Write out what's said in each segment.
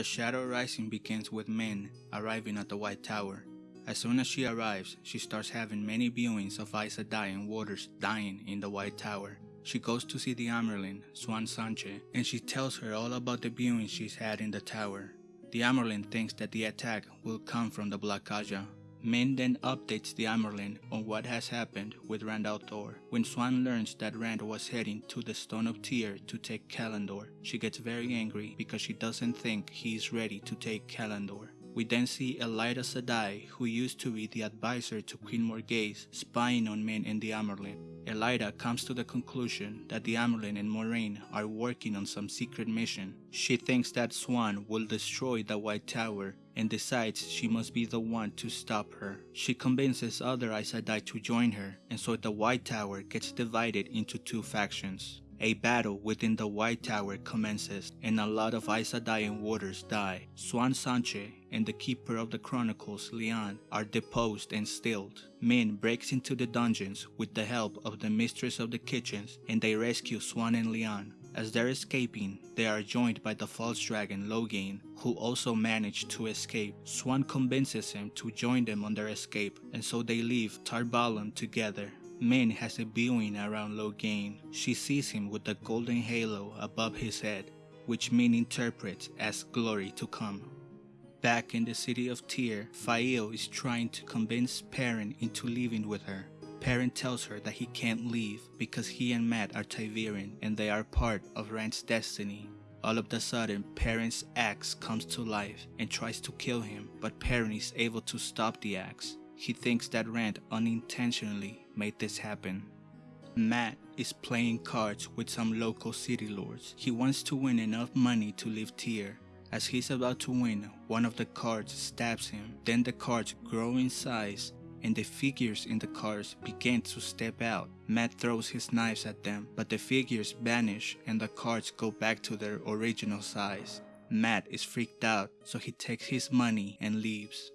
The Shadow Rising begins with Min arriving at the White Tower. As soon as she arrives, she starts having many viewings of Aes Sedai and Warders dying in the White Tower. She goes to see the Amyrlin, Siuan Sanche, and she tells her all about the viewings she's had in the tower. The Amyrlin thinks that the attack will come from the Black Ajah. Min then updates the Amyrlin on what has happened with Rand Thor. When Siuan learns that Rand was heading to the Stone of Tear to take Callandor, she gets very angry because she doesn't think he is ready to take Callandor. We then see Elaida Sedai, who used to be the advisor to Queen Morgase, spying on Min and the Amyrlin. Elaida comes to the conclusion that the Amyrlin and Moiraine are working on some secret mission. She thinks that Siuan will destroy the White Tower and decides she must be the one to stop her. She convinces other Aes Sedai to join her, and so the White Tower gets divided into two factions. A battle within the White Tower commences, and a lot of Aes Sedai and Warders die. Siuan Sanche and the Keeper of the Chronicles, Lian, are deposed and stilled. Min breaks into the dungeons with the help of the Mistress of the Kitchens, and they rescue Siuan and Lian. As they're escaping, they are joined by the false dragon Logain, who also managed to escape. Siuan convinces him to join them on their escape, and so they leave Tar together. Min has a viewing around Logain. She sees him with the golden halo above his head, which Min interprets as glory to come. Back in the city of Tear, Faile is trying to convince Perrin into living with her. Perrin tells her that he can't leave because he and Mat are ta'veren and they are part of Rand's destiny. All of a sudden, Perrin's axe comes to life and tries to kill him, but Perrin is able to stop the axe. He thinks that Rand unintentionally made this happen. Mat is playing cards with some local city lords. He wants to win enough money to leave Tear. As he's about to win, one of the cards stabs him. Then the cards grow in size and the figures in the cards begin to step out. Mat throws his knives at them, but the figures vanish and the cards go back to their original size. Mat is freaked out, so he takes his money and leaves.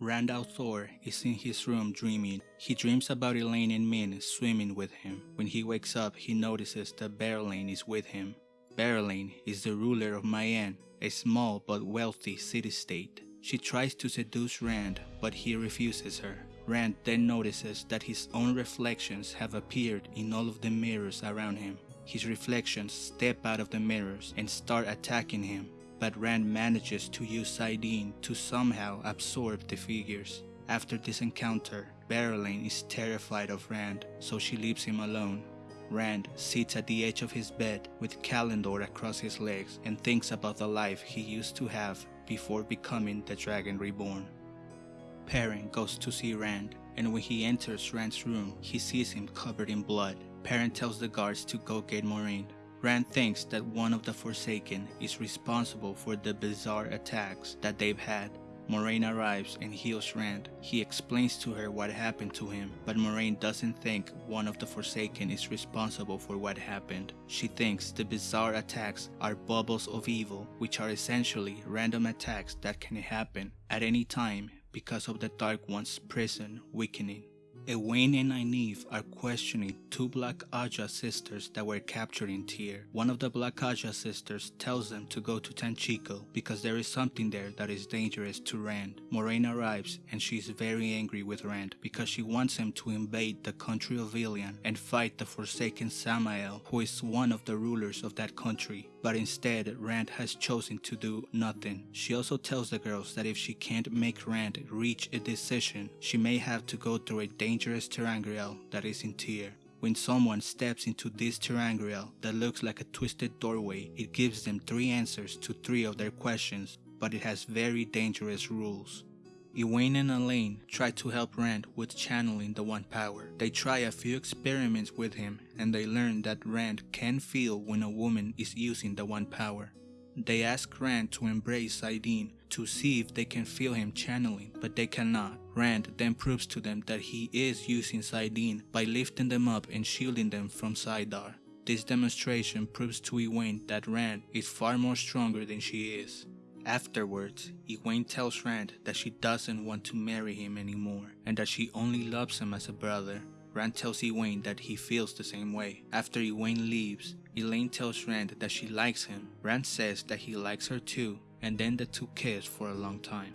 Rand al'Thor is in his room dreaming. He dreams about Elayne and Min swimming with him. When he wakes up, he notices that Berelain is with him. Berelain is the ruler of Mayene, a small but wealthy city-state. She tries to seduce Rand, but he refuses her. Rand then notices that his own reflections have appeared in all of the mirrors around him. His reflections step out of the mirrors and start attacking him but Rand manages to use saidin to somehow absorb the figures. After this encounter, Berelain is terrified of Rand, so she leaves him alone. Rand sits at the edge of his bed with Callandor across his legs and thinks about the life he used to have before becoming the Dragon Reborn. Perrin goes to see Rand, and when he enters Rand's room, he sees him covered in blood. Perrin tells the guards to go get Moiraine, Rand thinks that one of the Forsaken is responsible for the bizarre attacks that they've had. Moiraine arrives and heals Rand. He explains to her what happened to him, but Moiraine doesn't think one of the Forsaken is responsible for what happened. She thinks the bizarre attacks are bubbles of evil, which are essentially random attacks that can happen at any time because of the Dark One's prison weakening. Egwene and Nynaeve are questioning two Black Ajah sisters that were captured in Tear. One of the Black Ajah sisters tells them to go to Tanchico because there is something there that is dangerous to Rand. Moiraine arrives and she is very angry with Rand because she wants him to invade the country of Illian and fight the Forsaken Samael who is one of the rulers of that country. But instead, Rand has chosen to do nothing. She also tells the girls that if she can't make Rand reach a decision, she may have to go through a dangerous ter'angreal that is in Tear. When someone steps into this ter'angreal that looks like a twisted doorway, it gives them three answers to three of their questions, but it has very dangerous rules. Egwene and Elayne try to help Rand with channeling the One Power. They try a few experiments with him and they learn that Rand can feel when a woman is using the One Power. They ask Rand to embrace saidin to see if they can feel him channeling, but they cannot. Rand then proves to them that he is using saidin by lifting them up and shielding them from saidar. This demonstration proves to Egwene that Rand is far more stronger than she is. Afterwards, Egwene tells Rand that she doesn't want to marry him anymore and that she only loves him as a brother. Rand tells Egwene that he feels the same way. After Egwene leaves, Elayne tells Rand that she likes him. Rand says that he likes her too. and then the two kiss for a long time.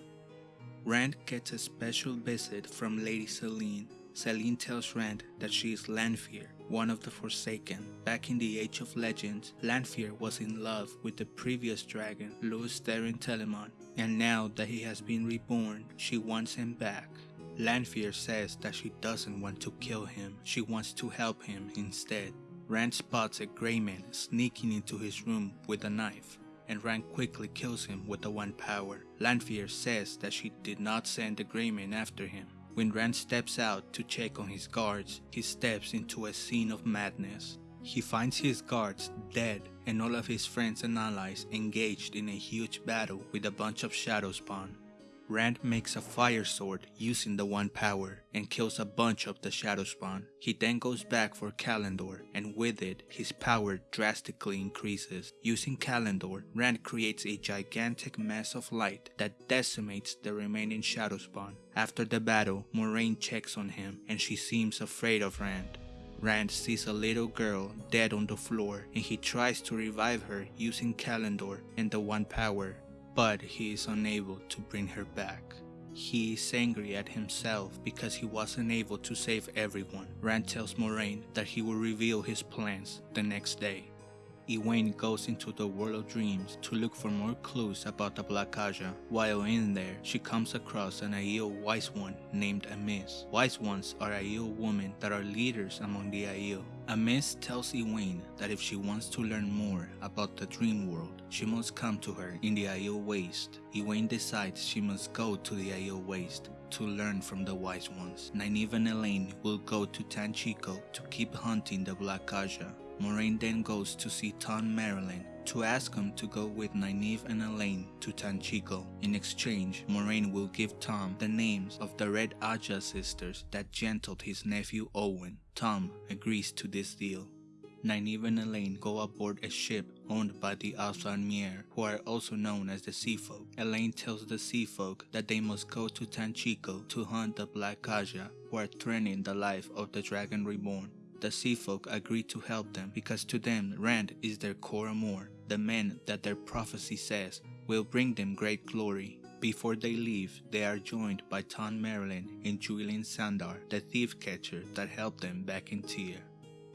Rand gets a special visit from Lady Selene. Selene tells Rand that she is Lanfear, one of the Forsaken. Back in the Age of Legends, Lanfear was in love with the previous dragon, Lews Therin Telamon, and now that he has been reborn, she wants him back. Lanfear says that she doesn't want to kill him, she wants to help him instead. Rand spots a gray man sneaking into his room with a knife, and Rand quickly kills him with the one power. Lanfear says that she did not send the gray man after him. When Rand steps out to check on his guards, he steps into a scene of madness. He finds his guards dead and all of his friends and allies engaged in a huge battle with a bunch of shadow spawn. Rand makes a fire sword using the one power and kills a bunch of the shadow spawn. He then goes back for Callandor and with it his power drastically increases. Using Callandor, Rand creates a gigantic mass of light that decimates the remaining shadow spawn. After the battle, Moiraine checks on him and she seems afraid of Rand. Rand sees a little girl dead on the floor and he tries to revive her using Callandor and the One Power but he is unable to bring her back. He is angry at himself because he wasn't able to save everyone. Rand tells Moiraine that he will reveal his plans the next day. Egwene goes into the world of dreams to look for more clues about the Black Ajah. While in there, she comes across an Aiel wise one named Amys. Wise ones are Aiel women that are leaders among the Aiel. Amys tells Egwene that if she wants to learn more about the dream world, she must come to her in the Aiel Waste. Egwene decides she must go to the Aiel Waste to learn from the wise ones. Nynaeve and Elayne will go to Tanchico to keep hunting the Black Ajah. Moiraine then goes to see Tom Merrilin to ask him to go with Nynaeve and Elayne to Tanchico. In exchange, Moiraine will give Tom the names of the Red Ajah sisters that gentled his nephew Owyn. Tom agrees to this deal. Nynaeve and Elayne go aboard a ship owned by the Alfar who are also known as the Sea Folk. Elayne tells the Sea Folk that they must go to Tanchico to hunt the Black Ajah, who are threatening the life of the Dragon Reborn the sea folk agree to help them because to them Rand is their Coramoor, the man that their prophecy says will bring them great glory. Before they leave, they are joined by Tom Merrilin and Juilin Sandar, the thief catcher that helped them back in Tear.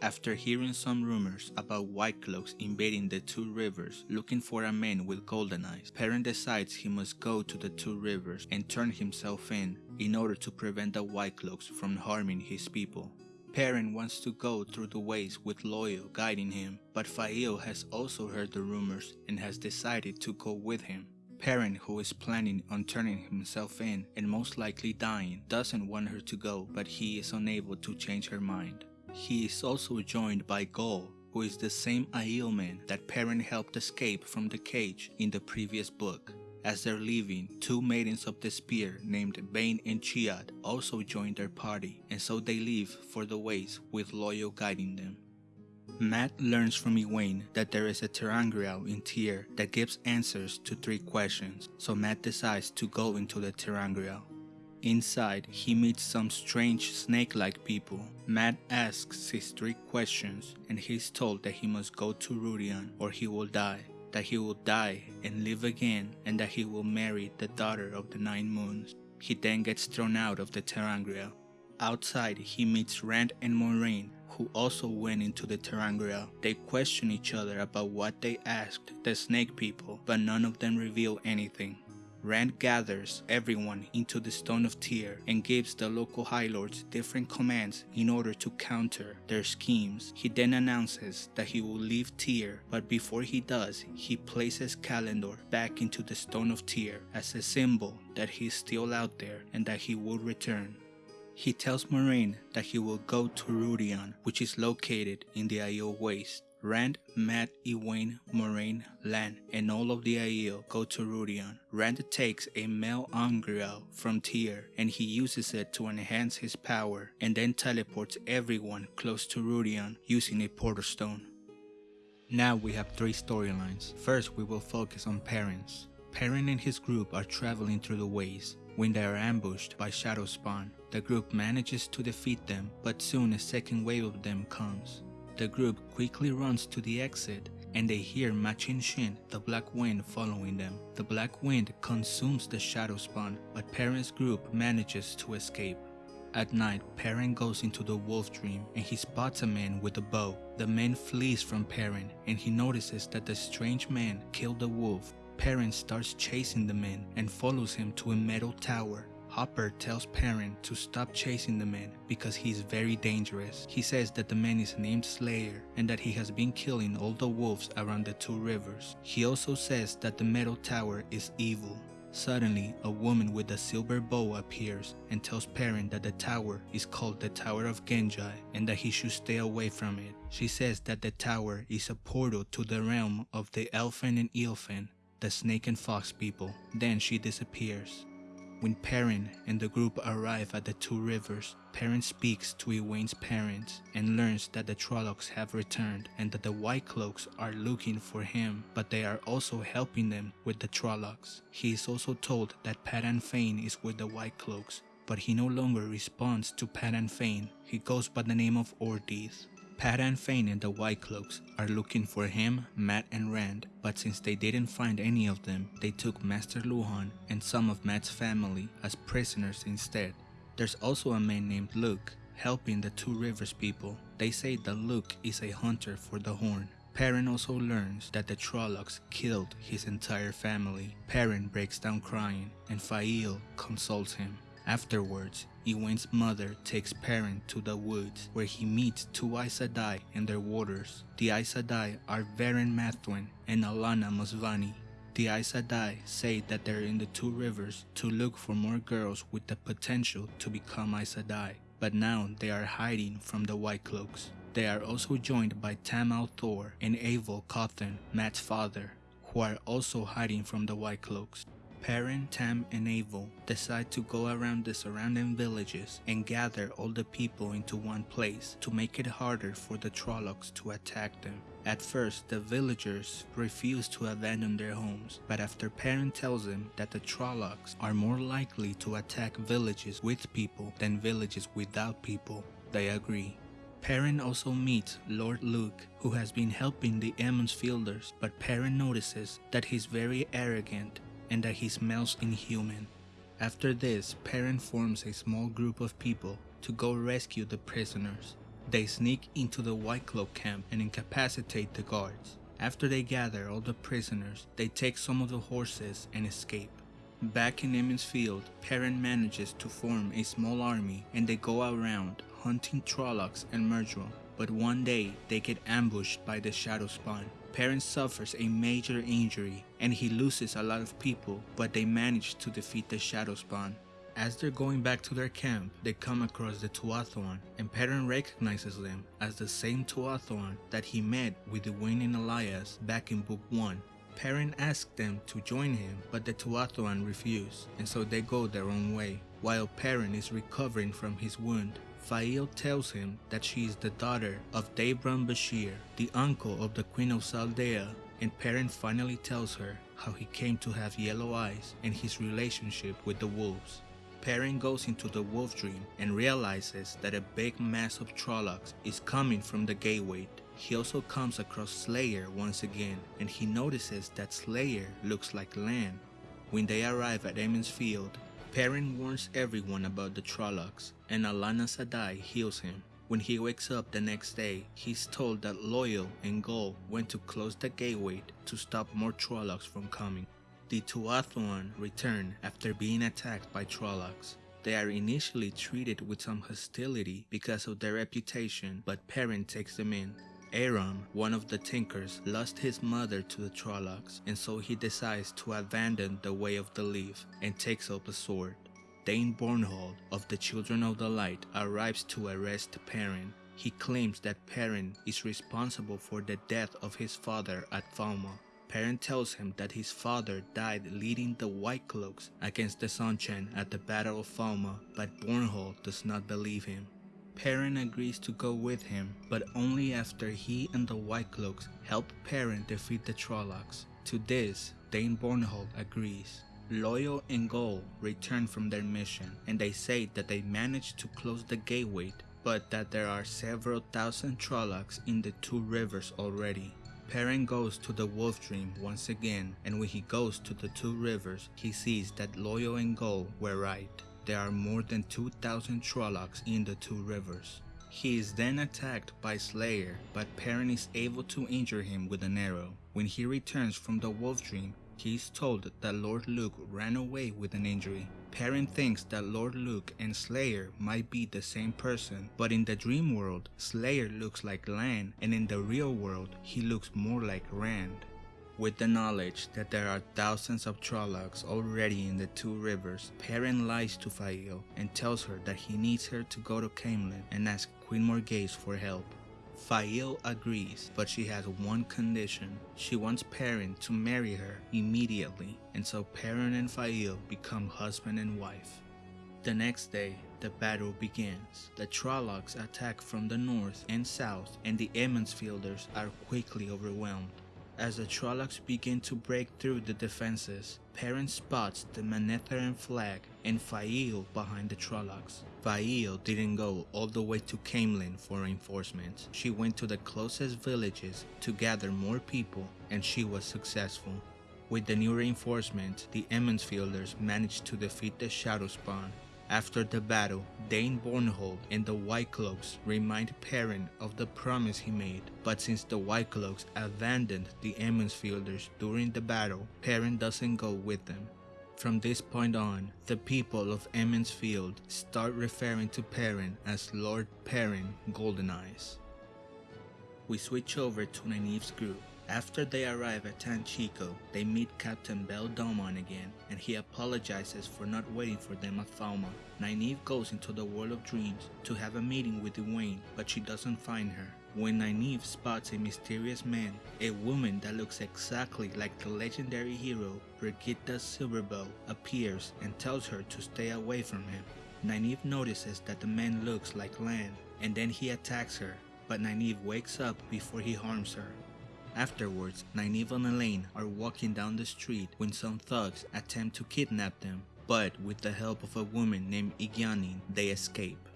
After hearing some rumors about White Cloaks invading the Two Rivers looking for a man with golden eyes, Perrin decides he must go to the Two Rivers and turn himself in in order to prevent the White Cloaks from harming his people. Perrin wants to go through the ways with Loial guiding him, but Faile has also heard the rumors and has decided to go with him. Perrin, who is planning on turning himself in and most likely dying, doesn't want her to go, but he is unable to change her mind. He is also joined by Gaul, who is the same Aiel man that Perrin helped escape from the cage in the previous book. As they're leaving, two maidens of the spear named Bain and Chiad also join their party, and so they leave for the ways with Loial guiding them. Mat learns from Egwene that there is a ter'angreal in Tear that gives answers to three questions, so Mat decides to go into the ter'angreal. Inside, he meets some strange snake-like people. Mat asks his three questions, and he's told that he must go to Rhuidean or he will die that he will die and live again, and that he will marry the daughter of the Nine Moons. He then gets thrown out of the ter'angreal. Outside, he meets Rand and Moiraine, who also went into the ter'angreal. They question each other about what they asked the snake people, but none of them reveal anything. Rand gathers everyone into the Stone of Tear and gives the local High Lords different commands in order to counter their schemes. He then announces that he will leave Tear, but before he does, he places Callandor back into the Stone of Tear as a symbol that he is still out there and that he will return. He tells Moiraine that he will go to Rhuidean, which is located in the Aiel Waste. Rand, Mat, Egwene, Moiraine, Lan, and all of the Aiel go to Rhuidean. Rand takes a male Angreal from Tear and he uses it to enhance his power and then teleports everyone close to Rhuidean using a portal stone. Now we have three storylines. First we will focus on Perrin's. Perrin and his group are traveling through the ways when they are ambushed by Shadow Spawn. The group manages to defeat them, but soon a second wave of them comes. The group quickly runs to the exit and they hear Machin Shin, the Black Wind, following them. The Black Wind consumes the Shadow Spawn, but Perrin's group manages to escape. At night, Perrin goes into the wolf dream and he spots a man with a bow. The man flees from Perrin and he notices that the strange man killed the wolf. Perrin starts chasing the man and follows him to a metal tower. Hopper tells Perrin to stop chasing the man because he's very dangerous. He says that the man is named Slayer and that he has been killing all the wolves around the two rivers. He also says that the metal tower is evil. Suddenly, a woman with a silver bow appears and tells Perrin that the tower is called the Tower of Ghenjei and that he should stay away from it. She says that the tower is a portal to the realm of the Aelfinn and Eelfinn, the snake and fox people. Then she disappears. When Perrin and the group arrive at the two rivers, Perrin speaks to Egwene's parents and learns that the Trollocs have returned and that the White Cloaks are looking for him, but they are also helping them with the Trollocs. He is also told that Padan Fain is with the White Cloaks, but he no longer responds to Padan Fain. He goes by the name of Ordeith. Padan Fain and the White Cloaks are looking for him, Mat and Rand, but since they didn't find any of them, they took Master Luhan and some of Mat's family as prisoners instead. There's also a man named Luc helping the Two Rivers people. They say that Luc is a hunter for the horn. Perrin also learns that the Trollocs killed his entire family. Perrin breaks down crying and Faile consoles him. Afterwards, Egwene's mother takes Perrin to the woods where he meets two Aes Sedai and their warders. The Aes Sedai are Verin Mathwin and Alana Mosvani. The Aes Sedai say that they're in the two rivers to look for more girls with the potential to become Aes Sedai, but now they are hiding from the White Cloaks. They are also joined by Tam al'Thor and Abell Cauthon, Mat's father, who are also hiding from the White Cloaks. Perrin, Tam, and Abell decide to go around the surrounding villages and gather all the people into one place to make it harder for the Trollocs to attack them. At first, the villagers refuse to abandon their homes, but after Perrin tells them that the Trollocs are more likely to attack villages with people than villages without people, they agree. Perrin also meets Lord Luc, who has been helping the Emond's Fielders, but Perrin notices that he's very arrogant and that he smells inhuman. After this, Perrin forms a small group of people to go rescue the prisoners. They sneak into the White Cloak camp and incapacitate the guards. After they gather all the prisoners, they take some of the horses and escape. Back in Emond's Field, Perrin manages to form a small army and they go around hunting Trollocs and Myrddraal. But one day, they get ambushed by the Shadow Perrin suffers a major injury and he loses a lot of people, but they manage to defeat the Shadow Spawn. As they're going back to their camp, they come across the Tuatha'an, and Perrin recognizes them as the same Tuatha'an that he met with Egwene and Elyas back in Book 1. Perrin asks them to join him, but the Tuatha'an refuse, and so they go their own way, while Perrin is recovering from his wound. Faile tells him that she is the daughter of Davram Bashere, the uncle of the Queen of Saldaea, and Perrin finally tells her how he came to have yellow eyes and his relationship with the wolves. Perrin goes into the wolf dream and realizes that a big mass of Trollocs is coming from the gateway. He also comes across Slayer once again and he notices that Slayer looks like Lan. When they arrive at Emond's Field, Perrin warns everyone about the Trollocs, and Alana Sedai heals him. When he wakes up the next day, he's told that Loial and Gaul went to close the gateway to stop more Trollocs from coming. The Tuatha'an return after being attacked by Trollocs. They are initially treated with some hostility because of their reputation, but Perrin takes them in. Aram, one of the Tinkers, lost his mother to the Trollocs, and so he decides to abandon the Way of the Leaf and takes up a sword. Dain Bornhald of the Children of the Light arrives to arrest Perrin. He claims that Perrin is responsible for the death of his father at Falme. Perrin tells him that his father died leading the White Cloaks against the Seanchan at the Battle of Falme, but Bornhald does not believe him. Perrin agrees to go with him, but only after he and the White Cloaks help Perrin defeat the Trollocs. To this, Dain Bornhald agrees. Loial and Gaul return from their mission, and they say that they managed to close the gateway, but that there are several thousand Trollocs in the two rivers already. Perrin goes to the Wolf Dream once again, and when he goes to the two rivers, he sees that Loial and Gaul were right. There are more than 2,000 Trollocs in the two rivers. He is then attacked by Slayer, but Perrin is able to injure him with an arrow. When he returns from the Wolf Dream, he is told that Lord Luc ran away with an injury. Perrin thinks that Lord Luc and Slayer might be the same person, but in the dream world, Slayer looks like Lan, and in the real world, he looks more like Rand. With the knowledge that there are thousands of Trollocs already in the two rivers, Perrin lies to Faile and tells her that he needs her to go to Caemlyn and ask Queen Morgase for help. Faile agrees, but she has one condition. She wants Perrin to marry her immediately, and so Perrin and Faile become husband and wife. The next day, the battle begins. The Trollocs attack from the north and south, and the Emond's Fielders are quickly overwhelmed. As the Trollocs begin to break through the defenses, Perrin spots the Manetheren flag and Faile behind the Trollocs. Faile didn't go all the way to Caemlyn for reinforcements. She went to the closest villages to gather more people and she was successful. With the new reinforcements, the Emond's Fielders managed to defeat the Shadowspawn after the battle, Dain Bornhald and the White Cloaks remind Perrin of the promise he made, but since the White Cloaks abandoned the Emond's Fielders during the battle, Perrin doesn't go with them. From this point on, the people of Emond's Field start referring to Perrin as Lord Perrin Goldeneyes. We switch over to Nynaeve's group after they arrive at Tanchico, they meet Captain Bayle Domon again, and he apologizes for not waiting for them at Falme. Nynaeve goes into the World of Dreams to have a meeting with Egwene, but she doesn't find her. When Nynaeve spots a mysterious man, a woman that looks exactly like the legendary hero Birgitte Silverbow appears and tells her to stay away from him. Nynaeve notices that the man looks like Lan, and then he attacks her, but Nynaeve wakes up before he harms her. Afterwards, Nynaeve and Elayne are walking down the street when some thugs attempt to kidnap them, but with the help of a woman named Egyanin, they escape.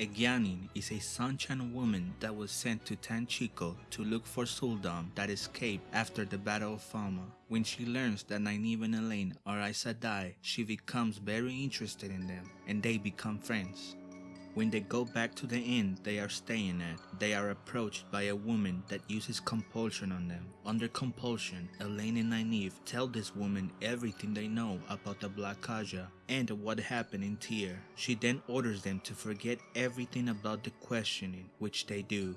Egyanin is a Seanchan woman that was sent to Tanchico to look for Sul'dam that escaped after the Battle of Falme. When she learns that Nynaeve and Elayne are Aes Sedai, she becomes very interested in them, and they become friends. When they go back to the inn they are staying at, they are approached by a woman that uses compulsion on them. Under compulsion, Elayne and Nynaeve tell this woman everything they know about the Black Ajah and what happened in Tear. She then orders them to forget everything about the questioning, which they do.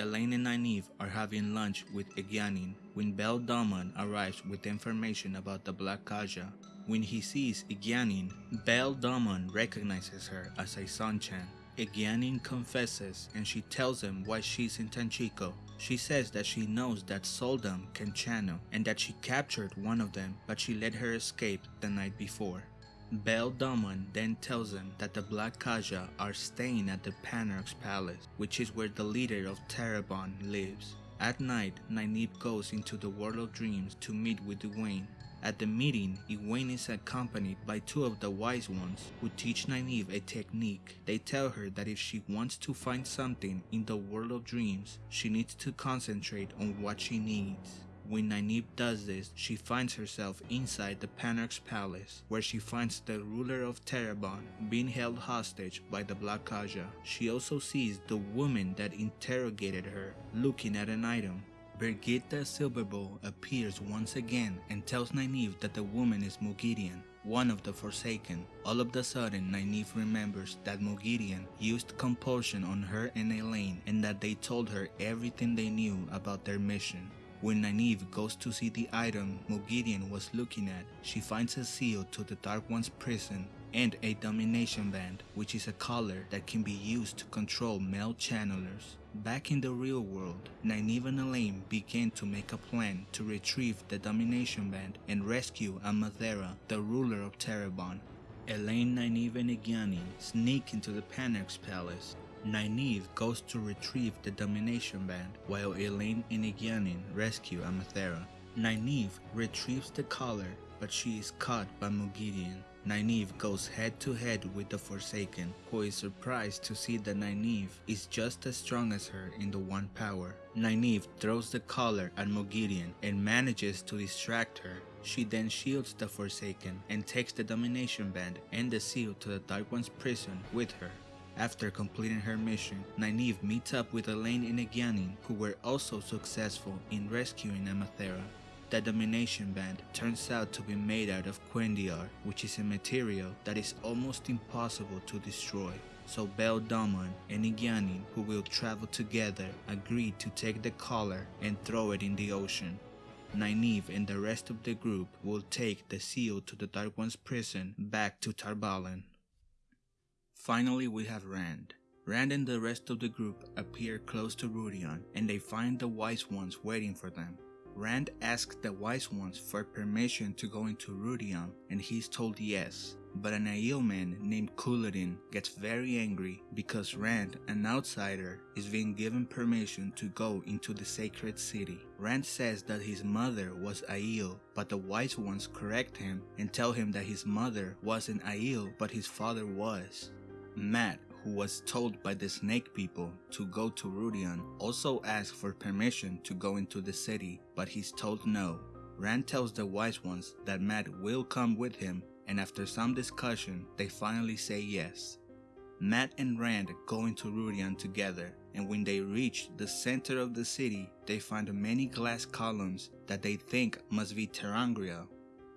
Elayne and Nynaeve are having lunch with Egyanin when Bayle Domon arrives with information about the Black Ajah. When he sees Egyanin, Bayle Domon recognizes her as a Seanchan. Egyanin confesses and she tells him why she's in Tanchico. She says that she knows that Sul'dam can channel and that she captured one of them but she let her escape the night before. Bayle Domon then tells him that the Black Ajah are staying at the Panarch's palace, which is where the leader of Tarabon lives. At night, Nynaeve goes into the world of dreams to meet with Egwene. At the meeting, Egwene is accompanied by two of the wise ones who teach Nynaeve a technique. They tell her that if she wants to find something in the world of dreams, she needs to concentrate on what she needs. When Nynaeve does this, she finds herself inside the Panarch's palace, where she finds the ruler of Tarabon being held hostage by the Black Ajah. She also sees the woman that interrogated her looking at an item. Birgitte Silverbow appears once again and tells Nynaeve that the woman is Moghedien, one of the Forsaken. All of a sudden, Nynaeve remembers that Moghedien used compulsion on her and Elayne and that they told her everything they knew about their mission. When Nynaeve goes to see the item Moghedien was looking at, she finds a seal to the Dark One's prison and a domination band, which is a collar that can be used to control male channelers. Back in the real world, Nynaeve and Elayne begin to make a plan to retrieve the domination band and rescue Amathera, the ruler of Tarabon. Elayne, Nynaeve, and Egyanin sneak into the Panarch's palace Nynaeve goes to retrieve the domination band while Elayne and Egyanin rescue Amathera. Nynaeve retrieves the collar but she is caught by Moghedien. Nynaeve goes head to head with the Forsaken, who is surprised to see that Nynaeve is just as strong as her in the One Power. Nynaeve throws the collar at Moghedien and manages to distract her. She then shields the Forsaken and takes the Domination Band and the seal to the Dark One's prison with her. After completing her mission, Nynaeve meets up with Elayne and Egyanin who were also successful in rescuing Amathera. The Domination Band turns out to be made out of cuendillar, which is a material that is almost impossible to destroy. So Bayle Domon and Egyanin, who will travel together, agree to take the collar and throw it in the ocean. Nynaeve and the rest of the group will take the seal to the Dark One's prison back to Tar Valon. Finally, we have Rand. Rand and the rest of the group appear close to Rhuidean and they find the Wise Ones waiting for them. Rand asks the Wise Ones for permission to go into Rhuidean and he's told yes. But an Aiel man named Couladin gets very angry because Rand, an outsider, is being given permission to go into the sacred city. Rand says that his mother was Aiel, but the Wise Ones correct him and tell him that his mother wasn't Aiel, but his father was. Mat, who was told by the snake people to go to Rhuidean, also asks for permission to go into the city, but he's told no. Rand tells the wise ones that Mat will come with him, and after some discussion, they finally say yes. Mat and Rand go into Rhuidean together, and when they reach the center of the city, they find many glass columns that they think must be ter'angreal.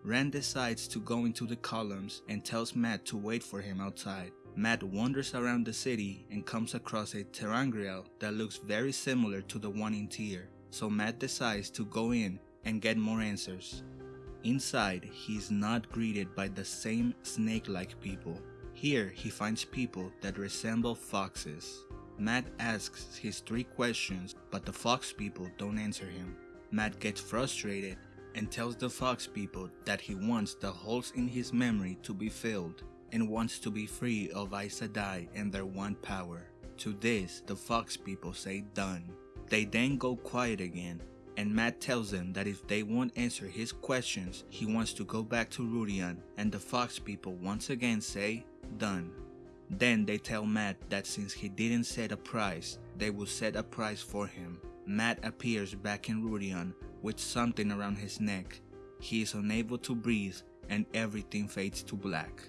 Rand decides to go into the columns and tells Mat to wait for him outside. Mat wanders around the city and comes across a ter'angreal that looks very similar to the one in Tear, so Mat decides to go in and get more answers. Inside, he is not greeted by the same snake-like people. Here, he finds people that resemble foxes. Mat asks his three questions, but the fox people don't answer him. Mat gets frustrated and tells the fox people that he wants the holes in his memory to be filled and wants to be free of Aes Sedai and their one power. To this, the Fox people say done. They then go quiet again, and Mat tells them that if they won't answer his questions, he wants to go back to Rhuidean, and the Fox people once again say done. Then they tell Mat that since he didn't set a price, they will set a price for him. Mat appears back in Rhuidean with something around his neck. He is unable to breathe and everything fades to black.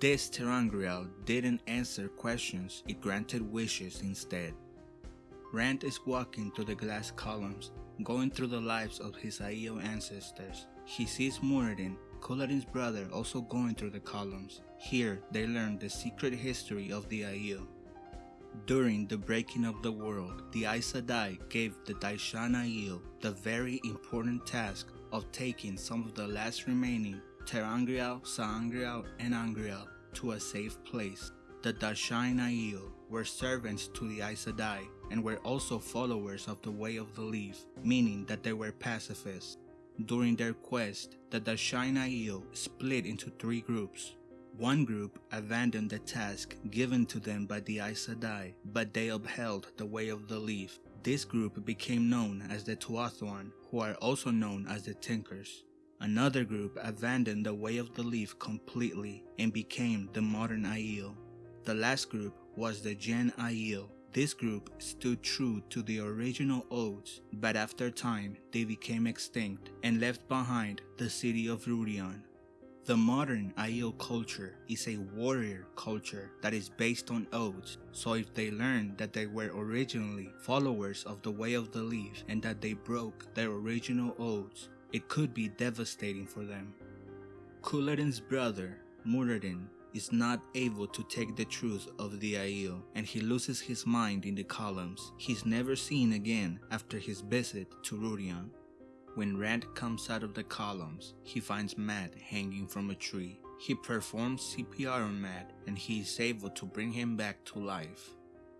This ter'angreal didn't answer questions, it granted wishes instead. Rand is walking through the glass columns, going through the lives of his Aiel ancestors. He sees Muradin, Couladin's brother, also going through the columns. Here, they learn the secret history of the Aiel. During the breaking of the world, the Aes Sedai gave the Da'shain Aiel the very important task of taking some of the last remaining ter'angreal, sa'angreal, and angreal to a safe place. The Da'shain Aiel were servants to the Aes Sedai and were also followers of the Way of the Leaf, meaning that they were pacifists. During their quest, the Da'shain Aiel split into three groups. One group abandoned the task given to them by the Aes Sedai, but they upheld the Way of the Leaf. This group became known as the Tuatha'an, who are also known as the Tinkers. Another group abandoned the way of the leaf completely and became the modern Aiel. The last group was the Jenn Aiel. This group stood true to the original oaths, but after time they became extinct and left behind the city of Rhuidean. The modern Aiel culture is a warrior culture that is based on oaths, so if they learn that they were originally followers of the Way of the Leaf and that they broke their original oaths, it could be devastating for them. Couladin's brother, Muradin, is not able to take the truth of the Aiel and he loses his mind in the columns. He's never seen again after his visit to Rhuidean. When Rand comes out of the columns, he finds Mat hanging from a tree. He performs CPR on Mat and he is able to bring him back to life.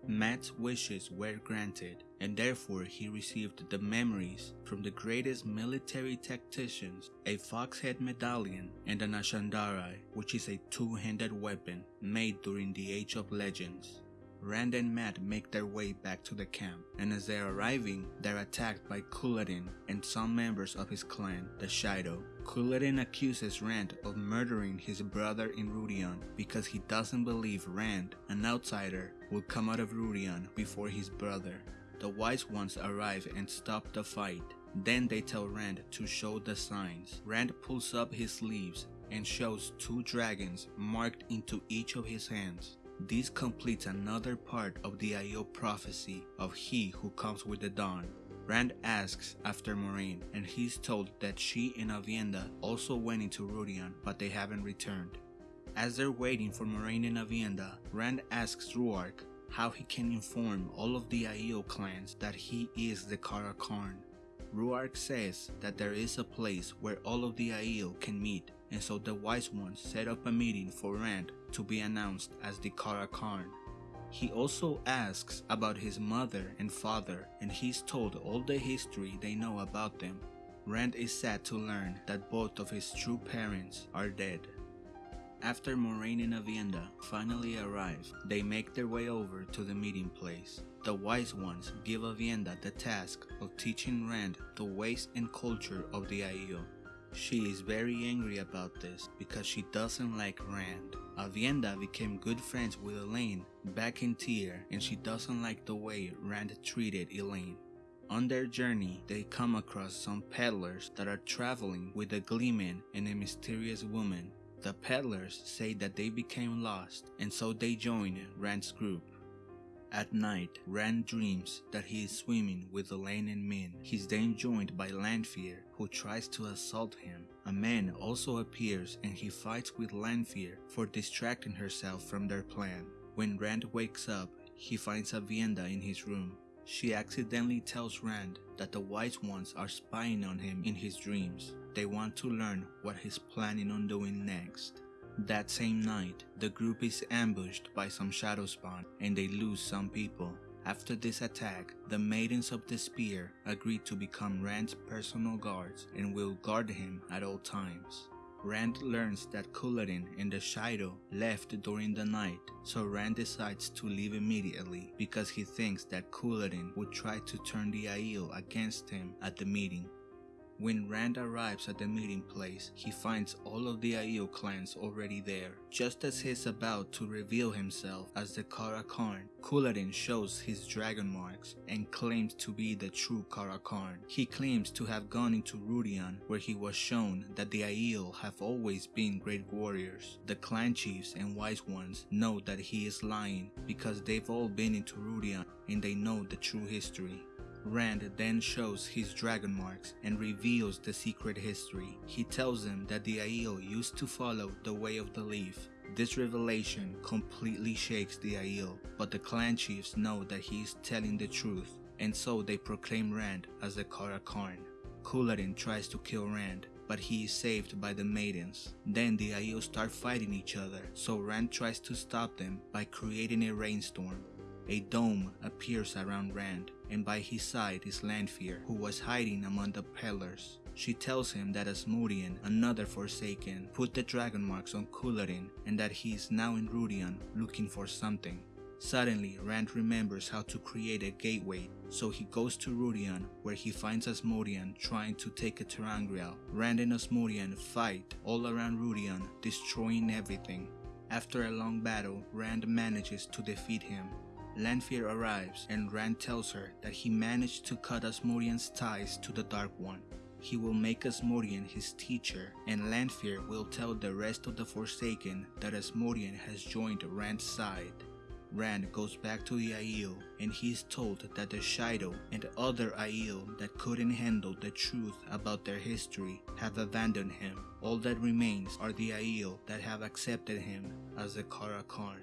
Mat's wishes were granted, and therefore he received the memories from the greatest military tacticians, a foxhead medallion, and an Ashandarei, which is a two-handed weapon made during the Age of Legends. Rand and Mat make their way back to the camp, and as they're arriving, they're attacked by Couladin and some members of his clan, the Shaido. Couladin accuses Rand of murdering his brother in Rhuidean because he doesn't believe Rand, an outsider, will come out of Rhuidean before his brother. The Wise Ones arrive and stop the fight. Then they tell Rand to show the signs. Rand pulls up his sleeves and shows two dragons marked into each of his hands. This completes another part of the Aiel prophecy of he who comes with the dawn. Rand asks after Moiraine and he's told that she and Aviendha also went into Rhuidean but they haven't returned. As they're waiting for Moiraine and Aviendha, Rand asks Rhuarc how he can inform all of the Aiel clans that he is the Car'a'carn. Rhuarc says that there is a place where all of the Aiel can meet and so the Wise Ones set up a meeting for Rand to be announced as the Car'a'carn. He also asks about his mother and father and he's told all the history they know about them. Rand is sad to learn that both of his true parents are dead. After Moiraine and Aviendha finally arrive, they make their way over to the meeting place. The Wise Ones give Aviendha the task of teaching Rand the ways and culture of the Aiel. She is very angry about this because she doesn't like Rand. Aviendha became good friends with Elayne back in Tear and she doesn't like the way Rand treated Elayne. On their journey, they come across some peddlers that are traveling with a gleeman and a mysterious woman. The peddlers say that they became lost and so they join Rand's group. At night, Rand dreams that he is swimming with Elayne and Min. He's then joined by Lanfear, who tries to assault him. A man also appears and he fights with Lanfear for distracting herself from their plan. When Rand wakes up, he finds Aviendha in his room. She accidentally tells Rand that the Wise Ones are spying on him in his dreams. They want to learn what he's planning on doing next. That same night, the group is ambushed by some shadow spawn and they lose some people. After this attack, the Maidens of the Spear agree to become Rand's personal guards and will guard him at all times. Rand learns that Couladin and the Shaido left during the night, so Rand decides to leave immediately because he thinks that Couladin would try to turn the Aiel against him at the meeting. When Rand arrives at the meeting place, he finds all of the Aiel clans already there. Just as he's about to reveal himself as the Car'a'carn, Couladin shows his dragon marks and claims to be the true Car'a'carn. He claims to have gone into Rhuidean where he was shown that the Aiel have always been great warriors. The clan chiefs and wise ones know that he is lying because they've all been into Rhuidean and they know the true history. Rand then shows his dragon marks and reveals the secret history. He tells them that the Aiel used to follow the way of the leaf. This revelation completely shakes the Aiel, but the clan chiefs know that he is telling the truth, and so they proclaim Rand as the Car'a'carn. Couladin tries to kill Rand, but he is saved by the maidens. Then the Aiel start fighting each other, so Rand tries to stop them by creating a rainstorm. A dome appears around Rand, and by his side is Lanfear, who was hiding among the pillars. She tells him that Asmodean, another Forsaken, put the dragon marks on Couladin and that he is now in Rhuidean looking for something. Suddenly, Rand remembers how to create a gateway, so he goes to Rhuidean where he finds Asmodean trying to take a ter'angreal. Rand and Asmodean fight all around Rhuidean, destroying everything. After a long battle, Rand manages to defeat him. Lanfear arrives and Rand tells her that he managed to cut Asmodean's ties to the Dark One. He will make Asmodean his teacher and Lanfear will tell the rest of the Forsaken that Asmodean has joined Rand's side. Rand goes back to the Aiel and he is told that the Shaido and other Aiel that couldn't handle the truth about their history have abandoned him. All that remains are the Aiel that have accepted him as the Car'a'carn.